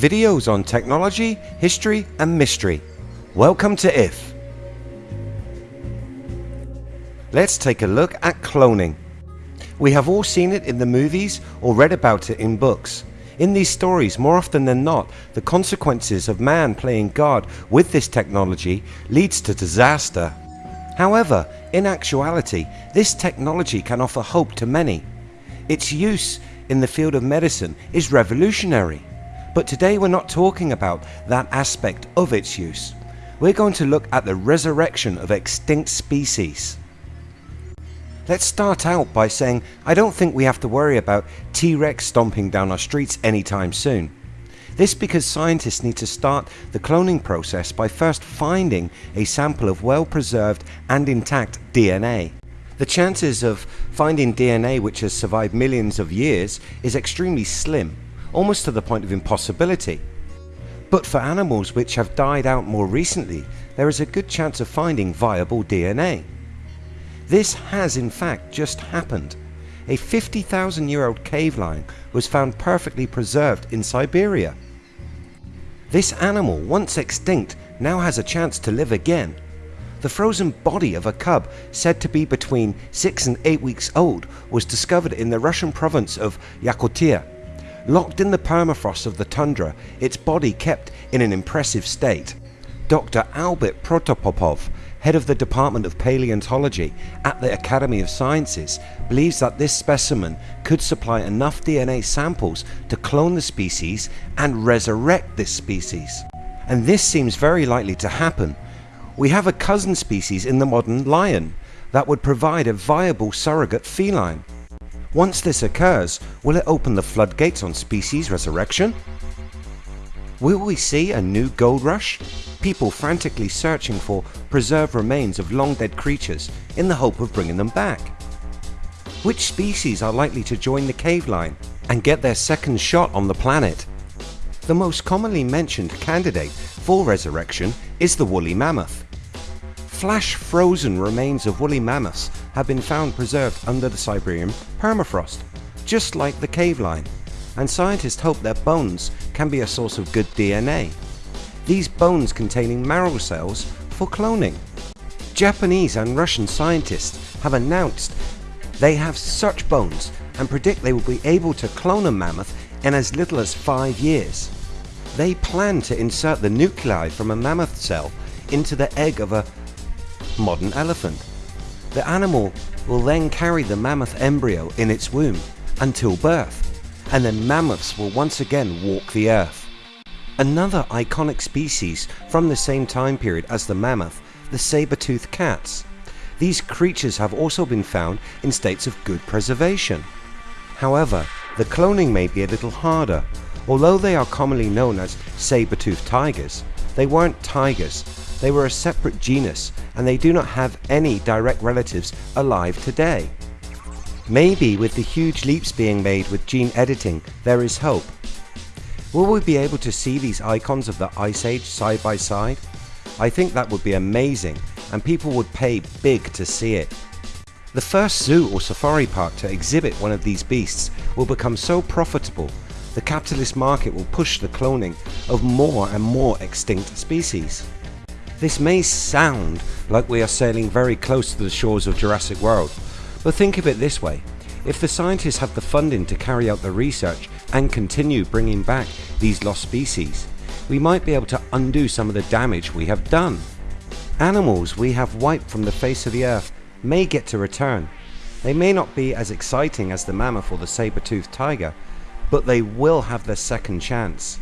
videos on technology, history and mystery. Welcome to IF. Let's take a look at cloning. We have all seen it in the movies or read about it in books. In these stories, more often than not, the consequences of man playing God with this technology leads to disaster. However, in actuality, this technology can offer hope to many. Its use in the field of medicine is revolutionary. But today we're not talking about that aspect of its use. We're going to look at the resurrection of extinct species. Let's start out by saying I don't think we have to worry about T-Rex stomping down our streets anytime soon. This because scientists need to start the cloning process by first finding a sample of well preserved and intact DNA. The chances of finding DNA which has survived millions of years is extremely slim, almost to the point of impossibility. But for animals which have died out more recently, there is a good chance of finding viable DNA. This has in fact just happened. A 50,000 year old cave lion was found perfectly preserved in Siberia. This animal, once extinct, now has a chance to live again. The frozen body of a cub, said to be between 6 and 8 weeks old, was discovered in the Russian province of Yakutia. Locked in the permafrost of the tundra, its body kept in an impressive state. Dr. Albert Protopopov, head of the Department of Paleontology at the Academy of Sciences, believes that this specimen could supply enough DNA samples to clone the species and resurrect this species. And this seems very likely to happen. We have a cousin species in the modern lion that would provide a viable surrogate feline. Once this occurs, will it open the floodgates on species resurrection? Will we see a new gold rush? People frantically searching for preserved remains of long dead creatures in the hope of bringing them back. Which species are likely to join the cave lion and get their second shot on the planet? The most commonly mentioned candidate for resurrection is the woolly mammoth. Flash frozen remains of woolly mammoths have been found preserved under the Siberian permafrost, just like the cave lion, and scientists hope their bones can be a source of good DNA. These bones containing marrow cells for cloning. Japanese and Russian scientists have announced they have such bones and predict they will be able to clone a mammoth in as little as 5 years. They plan to insert the nuclei from a mammoth cell into the egg of a modern elephant. The animal will then carry the mammoth embryo in its womb until birth and then mammoths will once again walk the earth. Another iconic species from the same time period as the mammoth, the saber-toothed cats. These creatures have also been found in states of good preservation. However, the cloning may be a little harder. Although they are commonly known as saber-toothed tigers, they weren't tigers, they were a separate genus and they do not have any direct relatives alive today. Maybe with the huge leaps being made with gene editing there is hope. Will we be able to see these icons of the Ice Age side by side? I think that would be amazing and people would pay big to see it. The first zoo or safari park to exhibit one of these beasts will become so profitable the capitalist market will push the cloning of more and more extinct species. This may sound like we are sailing very close to the shores of Jurassic World but think of it this way, if the scientists have the funding to carry out the research and continue bringing back these lost species, we might be able to undo some of the damage we have done. Animals we have wiped from the face of the earth may get to return. They may not be as exciting as the mammoth or the saber-toothed tiger, but they will have their second chance.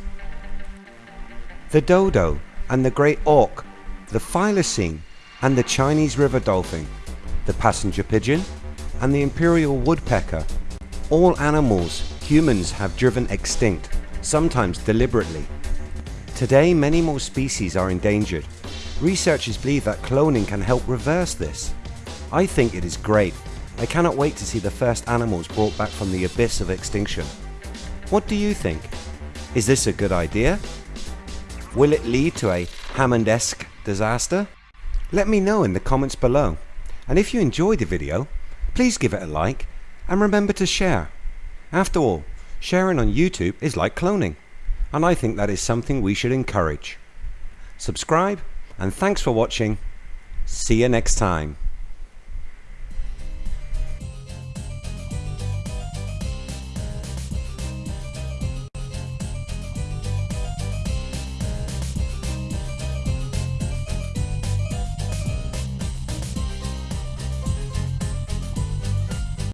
The dodo and the great auk, the thylacine and the Chinese river dolphin, the passenger pigeon and the imperial woodpecker. All animals humans have driven extinct, sometimes deliberately. Today many more species are endangered. Researchers believe that cloning can help reverse this. I think it is great. I cannot wait to see the first animals brought back from the abyss of extinction. What do you think? Is this a good idea? Will it lead to a Hammond-esque disaster? Let me know in the comments below. And if you enjoyed the video, Please give it a like and remember to share. After all, sharing on YouTube is like cloning. and I think that is something we should encourage. Subscribe, and thanks for watching. See you next time.